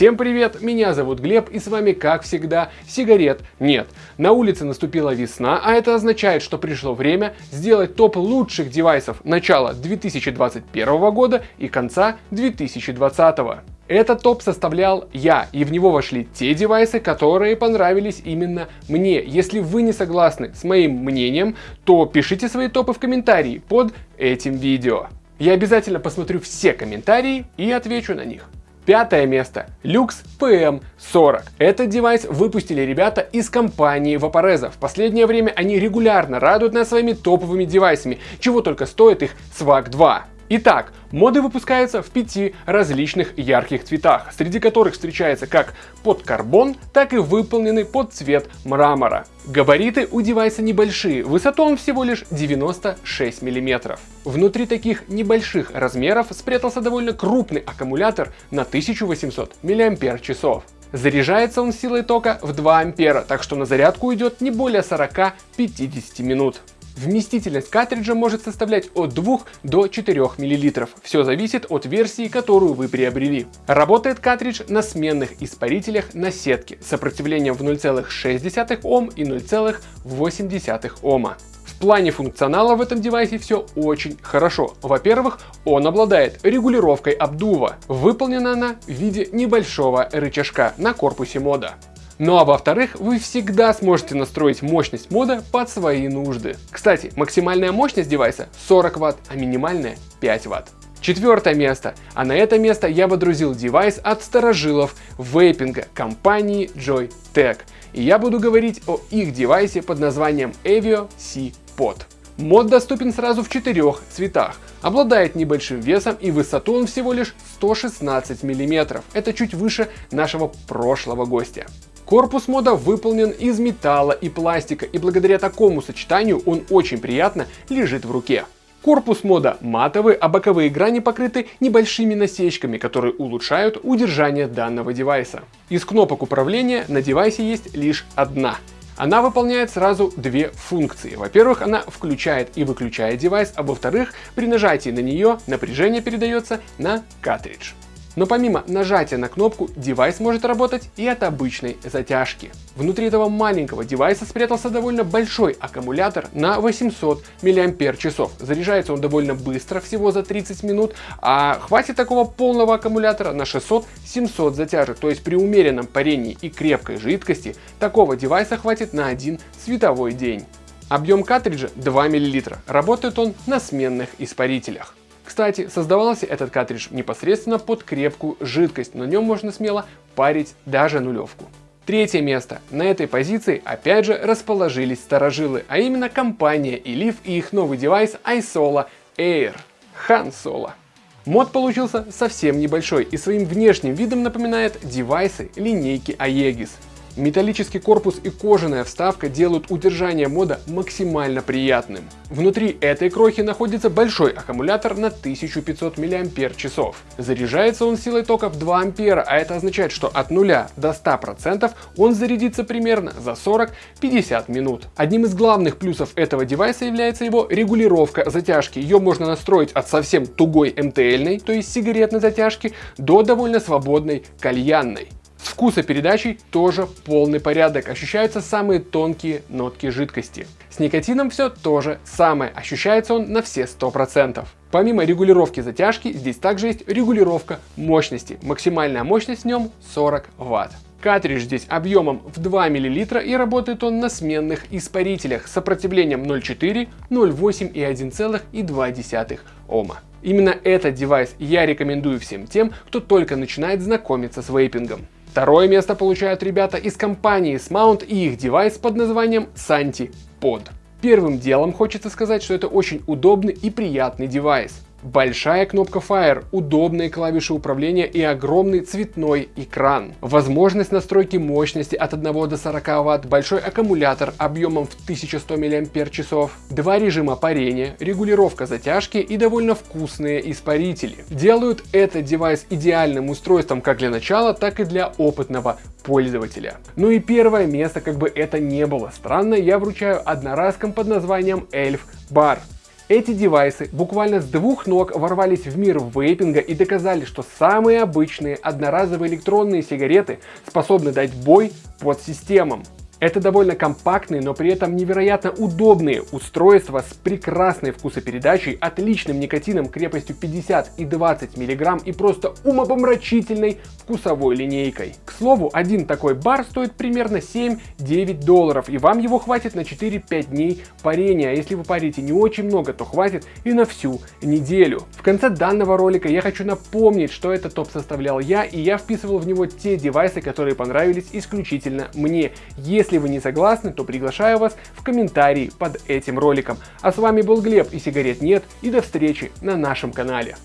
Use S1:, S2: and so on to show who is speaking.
S1: Всем привет, меня зовут Глеб и с вами как всегда сигарет нет. На улице наступила весна, а это означает, что пришло время сделать топ лучших девайсов начала 2021 года и конца 2020. Этот топ составлял я, и в него вошли те девайсы, которые понравились именно мне. Если вы не согласны с моим мнением, то пишите свои топы в комментарии под этим видео. Я обязательно посмотрю все комментарии и отвечу на них. Пятое место. Lux PM40. Этот девайс выпустили ребята из компании Vaporeza. В последнее время они регулярно радуют нас своими топовыми девайсами, чего только стоит их Swag 2. Итак, моды выпускаются в пяти различных ярких цветах, среди которых встречается как под карбон, так и выполненный под цвет мрамора. Габариты у девайса небольшие, высоту он всего лишь 96 мм. Внутри таких небольших размеров спрятался довольно крупный аккумулятор на 1800 мАч. Заряжается он силой тока в 2 ампера, так что на зарядку уйдет не более 40-50 минут. Вместительность картриджа может составлять от 2 до 4 мл. Все зависит от версии, которую вы приобрели. Работает картридж на сменных испарителях на сетке с сопротивлением в 0,6 Ом и 0,8 Ома. В плане функционала в этом девайсе все очень хорошо. Во-первых, он обладает регулировкой обдува. Выполнена она в виде небольшого рычажка на корпусе мода. Ну а во-вторых, вы всегда сможете настроить мощность мода под свои нужды. Кстати, максимальная мощность девайса 40 Вт, а минимальная 5 Вт. Четвертое место. А на это место я водрузил девайс от старожилов вейпинга компании Joytech. И я буду говорить о их девайсе под названием Avio C-Pod. Мод доступен сразу в четырех цветах. Обладает небольшим весом и высоту он всего лишь 116 мм. Это чуть выше нашего прошлого гостя. Корпус мода выполнен из металла и пластика, и благодаря такому сочетанию он очень приятно лежит в руке. Корпус мода матовый, а боковые грани покрыты небольшими насечками, которые улучшают удержание данного девайса. Из кнопок управления на девайсе есть лишь одна. Она выполняет сразу две функции. Во-первых, она включает и выключает девайс, а во-вторых, при нажатии на нее напряжение передается на картридж. Но помимо нажатия на кнопку, девайс может работать и от обычной затяжки. Внутри этого маленького девайса спрятался довольно большой аккумулятор на 800 мАч. Заряжается он довольно быстро, всего за 30 минут, а хватит такого полного аккумулятора на 600-700 затяжек. То есть при умеренном парении и крепкой жидкости такого девайса хватит на один световой день. Объем картриджа 2 мл. Работает он на сменных испарителях. Кстати, создавался этот картридж непосредственно под крепкую жидкость, на нем можно смело парить даже нулевку. Третье место. На этой позиции опять же расположились старожилы, а именно компания Elif и их новый девайс iSolo Air. Han Solo. Мод получился совсем небольшой и своим внешним видом напоминает девайсы линейки Aegis. Металлический корпус и кожаная вставка делают удержание мода максимально приятным. Внутри этой крохи находится большой аккумулятор на 1500 мАч. Заряжается он силой тока в 2 ампера, а это означает, что от 0 до 100% он зарядится примерно за 40-50 минут. Одним из главных плюсов этого девайса является его регулировка затяжки. Ее можно настроить от совсем тугой МТЛьной, то есть сигаретной затяжки, до довольно свободной кальянной. С вкусопередачей тоже полный порядок, ощущаются самые тонкие нотки жидкости. С никотином все то же самое, ощущается он на все 100%. Помимо регулировки затяжки, здесь также есть регулировка мощности. Максимальная мощность в нем 40 Вт. Картридж здесь объемом в 2 мл и работает он на сменных испарителях с сопротивлением 0,4, 0,8 и 1,2 Ома. Именно этот девайс я рекомендую всем тем, кто только начинает знакомиться с вейпингом. Второе место получают ребята из компании Smount и их девайс под названием Santi Pod. Первым делом хочется сказать, что это очень удобный и приятный девайс. Большая кнопка Fire, удобные клавиши управления и огромный цветной экран. Возможность настройки мощности от 1 до 40 Вт, большой аккумулятор объемом в 1100 мАч, два режима парения, регулировка затяжки и довольно вкусные испарители. Делают этот девайс идеальным устройством как для начала, так и для опытного пользователя. Ну и первое место, как бы это не было странно, я вручаю одноразкам под названием Elf Bar. Эти девайсы буквально с двух ног ворвались в мир вейпинга и доказали, что самые обычные одноразовые электронные сигареты способны дать бой под системам. Это довольно компактные, но при этом невероятно удобные устройства с прекрасной вкусопередачей, отличным никотином крепостью 50 и 20 мг и просто умопомрачительной вкусовой линейкой. Слову, один такой бар стоит примерно 7-9 долларов, и вам его хватит на 4-5 дней парения, а если вы парите не очень много, то хватит и на всю неделю. В конце данного ролика я хочу напомнить, что этот топ составлял я, и я вписывал в него те девайсы, которые понравились исключительно мне. Если вы не согласны, то приглашаю вас в комментарии под этим роликом. А с вами был Глеб и сигарет нет, и до встречи на нашем канале.